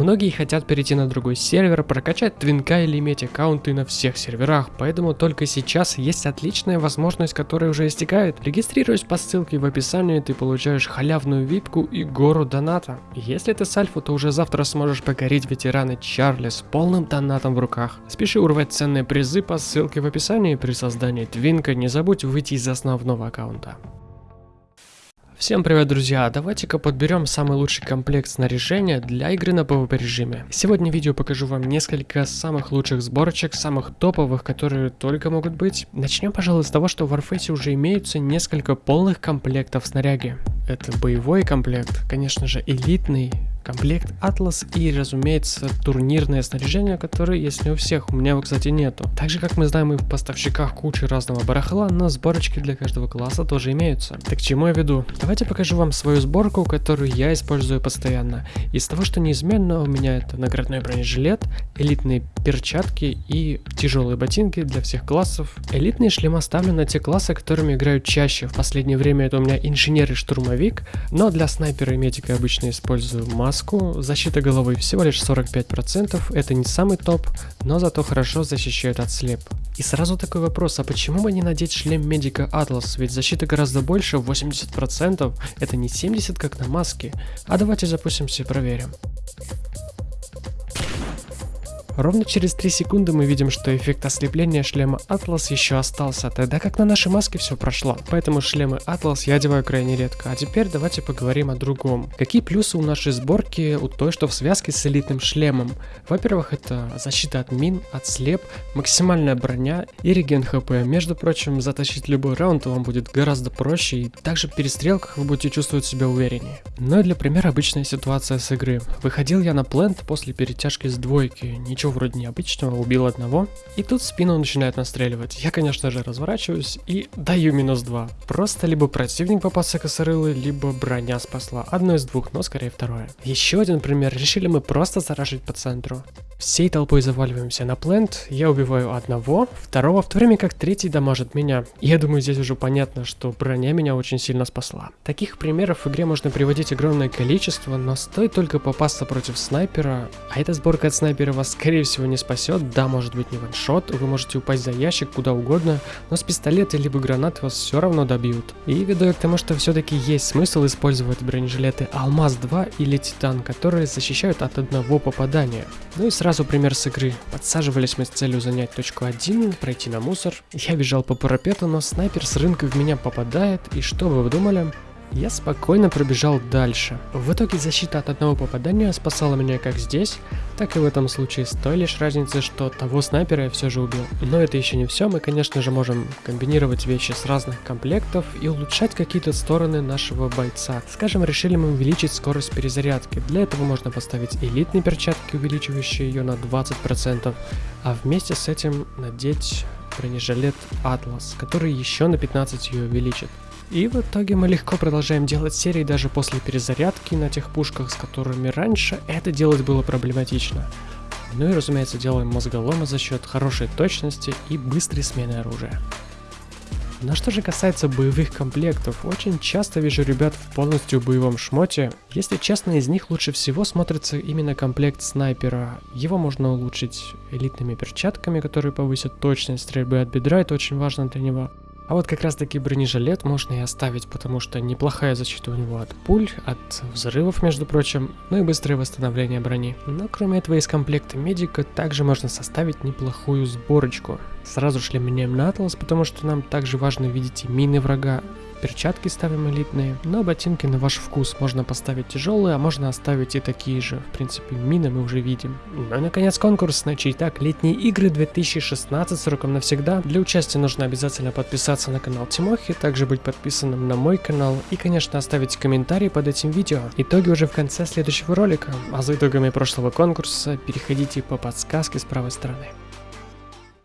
Многие хотят перейти на другой сервер, прокачать твинка или иметь аккаунты на всех серверах, поэтому только сейчас есть отличная возможность, которая уже истекает. Регистрируясь по ссылке в описании, ты получаешь халявную випку и гору доната. Если ты с альфа, то уже завтра сможешь покорить ветераны Чарли с полным донатом в руках. Спеши урвать ценные призы по ссылке в описании при создании твинка, не забудь выйти из основного аккаунта. Всем привет, друзья! Давайте-ка подберем самый лучший комплект снаряжения для игры на PvP режиме. Сегодня в видео покажу вам несколько самых лучших сборочек, самых топовых, которые только могут быть. Начнем, пожалуй, с того, что в Warface уже имеются несколько полных комплектов снаряги. Это боевой комплект, конечно же элитный, комплект Atlas и, разумеется, турнирное снаряжение, которое есть не у всех, у меня его, кстати, нету. Так же, как мы знаем и в поставщиках кучи разного барахла, но сборочки для каждого класса тоже имеются. Так чему я веду? Давайте покажу вам свою сборку, которую я использую постоянно. Из того, что неизменно, у меня это наградной бронежилет, элитные перчатки и тяжелые ботинки для всех классов. Элитные шлемы ставлю на те классы, которыми играю чаще. В последнее время это у меня инженер и штурмовик, но для снайпера и медика обычно использую маску маску, защита головы всего лишь 45%, это не самый топ, но зато хорошо защищает от слеп. И сразу такой вопрос, а почему бы не надеть шлем медика Atlas, ведь защита гораздо больше, 80%, это не 70 как на маске. А давайте запустимся и проверим. Ровно через 3 секунды мы видим, что эффект ослепления шлема Atlas еще остался, тогда как на нашей маске все прошло. Поэтому шлемы Atlas я одеваю крайне редко. А теперь давайте поговорим о другом. Какие плюсы у нашей сборки у той, что в связке с элитным шлемом? Во-первых, это защита от мин, от слеп, максимальная броня и реген хп. Между прочим, затащить любой раунд вам будет гораздо проще и также в перестрелках вы будете чувствовать себя увереннее. Ну и для примера обычная ситуация с игры. Выходил я на плент после перетяжки с двойки, ничего ничего вроде необычного, убил одного. И тут в спину начинает настреливать. Я, конечно же, разворачиваюсь и даю минус 2. Просто либо противник попался косорылый, либо броня спасла. Одно из двух, но скорее второе. Еще один пример. Решили мы просто заражить по центру. Всей толпой заваливаемся на плент, я убиваю одного, второго, в то время как третий дамажит меня. Я думаю, здесь уже понятно, что броня меня очень сильно спасла. Таких примеров в игре можно приводить огромное количество, но стоит только попасться против снайпера, а эта сборка от снайпера вас скорее всего не спасет, да, может быть не ваншот, вы можете упасть за ящик куда угодно, но с пистолета либо гранат вас все равно добьют. И веду я к тому, что все-таки есть смысл использовать бронежилеты Алмаз 2 или Титан, которые защищают от одного попадания. Ну и Сразу пример с игры. Подсаживались мы с целью занять точку 1, пройти на мусор. Я бежал по парапету, но снайпер с рынка в меня попадает, и что вы думали? Я спокойно пробежал дальше. В итоге защита от одного попадания спасала меня как здесь, так и в этом случае с той лишь разницей, что того снайпера я все же убил. Но это еще не все, мы конечно же можем комбинировать вещи с разных комплектов и улучшать какие-то стороны нашего бойца. Скажем, решили мы увеличить скорость перезарядки. Для этого можно поставить элитные перчатки, увеличивающие ее на 20%, а вместе с этим надеть бронежилет Atlas, который еще на 15 ее увеличит. И в итоге мы легко продолжаем делать серии даже после перезарядки на тех пушках, с которыми раньше это делать было проблематично. Ну и разумеется делаем мозголомы за счет хорошей точности и быстрой смены оружия. Но что же касается боевых комплектов, очень часто вижу ребят в полностью боевом шмоте. Если честно, из них лучше всего смотрится именно комплект снайпера. Его можно улучшить элитными перчатками, которые повысят точность стрельбы от бедра, это очень важно для него. А вот как раз таки бронежилет можно и оставить, потому что неплохая защита у него от пуль, от взрывов, между прочим, ну и быстрое восстановление брони. Но кроме этого из комплекта медика также можно составить неплохую сборочку. Сразу шлем меняем на Atlas, потому что нам также важно видеть и мины врага, Перчатки ставим элитные, но ботинки на ваш вкус. Можно поставить тяжелые, а можно оставить и такие же. В принципе, мины мы уже видим. Ну и наконец конкурс на читак летние игры 2016 сроком навсегда. Для участия нужно обязательно подписаться на канал Тимохи, также быть подписанным на мой канал и, конечно, оставить комментарий под этим видео. Итоги уже в конце следующего ролика, а за итогами прошлого конкурса переходите по подсказке с правой стороны.